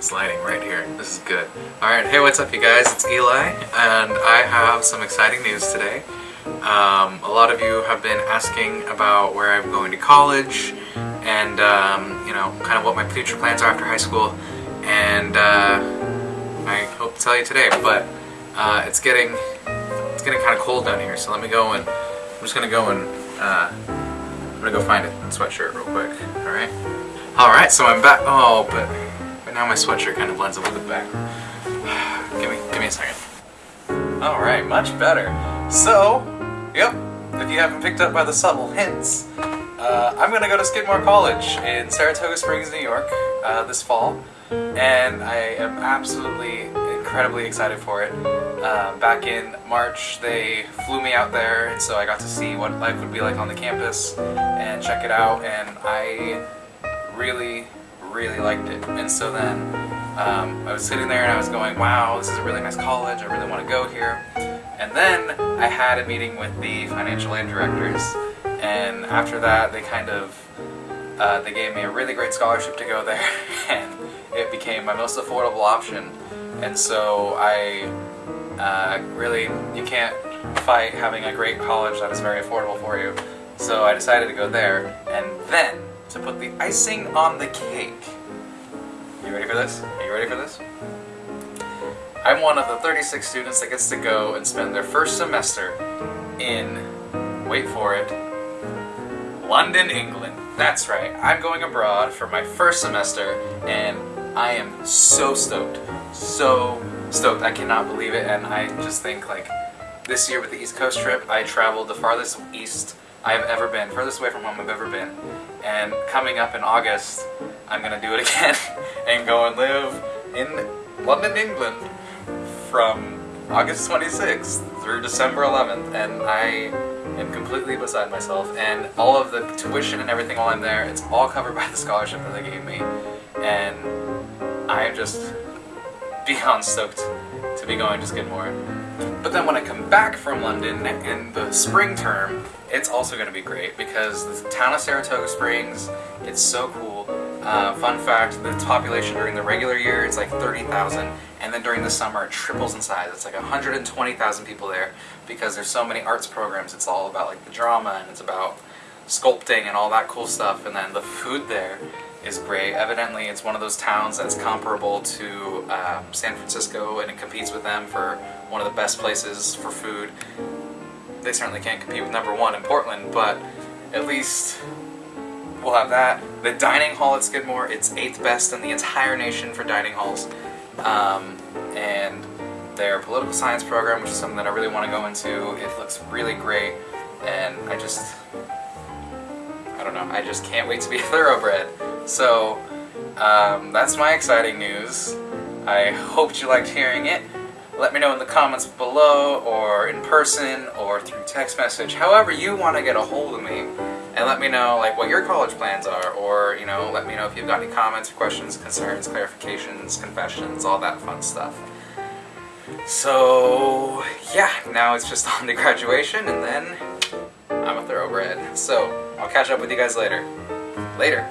This lighting right here. This is good. Alright, hey what's up you guys? It's Eli and I have some exciting news today. Um, a lot of you have been asking about where I'm going to college and um, you know, kind of what my future plans are after high school and uh, I hope to tell you today, but uh, it's getting it's getting kind of cold down here so let me go and I'm just gonna go and uh, I'm gonna go find a sweatshirt real quick, alright? Alright, so I'm back. Oh, but now my sweatshirt kind of blends in with the back. give me, give me a second. Alright, much better. So, yep, if you haven't picked up by the subtle hints, uh, I'm gonna go to Skidmore College in Saratoga Springs, New York, uh, this fall, and I am absolutely incredibly excited for it. Uh, back in March, they flew me out there, and so I got to see what life would be like on the campus and check it out, and I really really liked it. And so then um, I was sitting there and I was going, wow, this is a really nice college, I really want to go here. And then I had a meeting with the financial aid directors and after that they kind of, uh, they gave me a really great scholarship to go there and it became my most affordable option. And so I uh, really, you can't fight having a great college that is very affordable for you. So I decided to go there and then to put the icing on the cake. You ready for this? Are you ready for this? I'm one of the 36 students that gets to go and spend their first semester in, wait for it, London, England. That's right, I'm going abroad for my first semester and I am so stoked. So stoked. I cannot believe it and I just think like this year with the East Coast trip, I traveled the farthest east I have ever been, furthest away from home I've ever been. And coming up in August, I'm gonna do it again and go and live in London, England from August 26th through December 11th and I am completely beside myself. And all of the tuition and everything while I'm there, it's all covered by the scholarship that they gave me. And I am just beyond stoked to be going to Skidmore. But then when I come back from London in the spring term, it's also going to be great because the town of Saratoga Springs, it's so cool. Uh, fun fact, the population during the regular year is like 30,000 and then during the summer it triples in size. It's like 120,000 people there because there's so many arts programs. It's all about like the drama and it's about sculpting and all that cool stuff and then the food there is great. Evidently it's one of those towns that's comparable to um, San Francisco and it competes with them for one of the best places for food. They certainly can't compete with number one in Portland, but at least we'll have that. The dining hall at Skidmore, it's 8th best in the entire nation for dining halls. Um, and their political science program, which is something that I really want to go into, it looks really great. And I just, I don't know, I just can't wait to be thoroughbred. So, um, that's my exciting news. I hoped you liked hearing it. Let me know in the comments below, or in person, or through text message, however you want to get a hold of me. And let me know like what your college plans are, or you know, let me know if you've got any comments, questions, concerns, clarifications, confessions, all that fun stuff. So, yeah, now it's just on to graduation, and then I'm a thoroughbred. So, I'll catch up with you guys later. Later.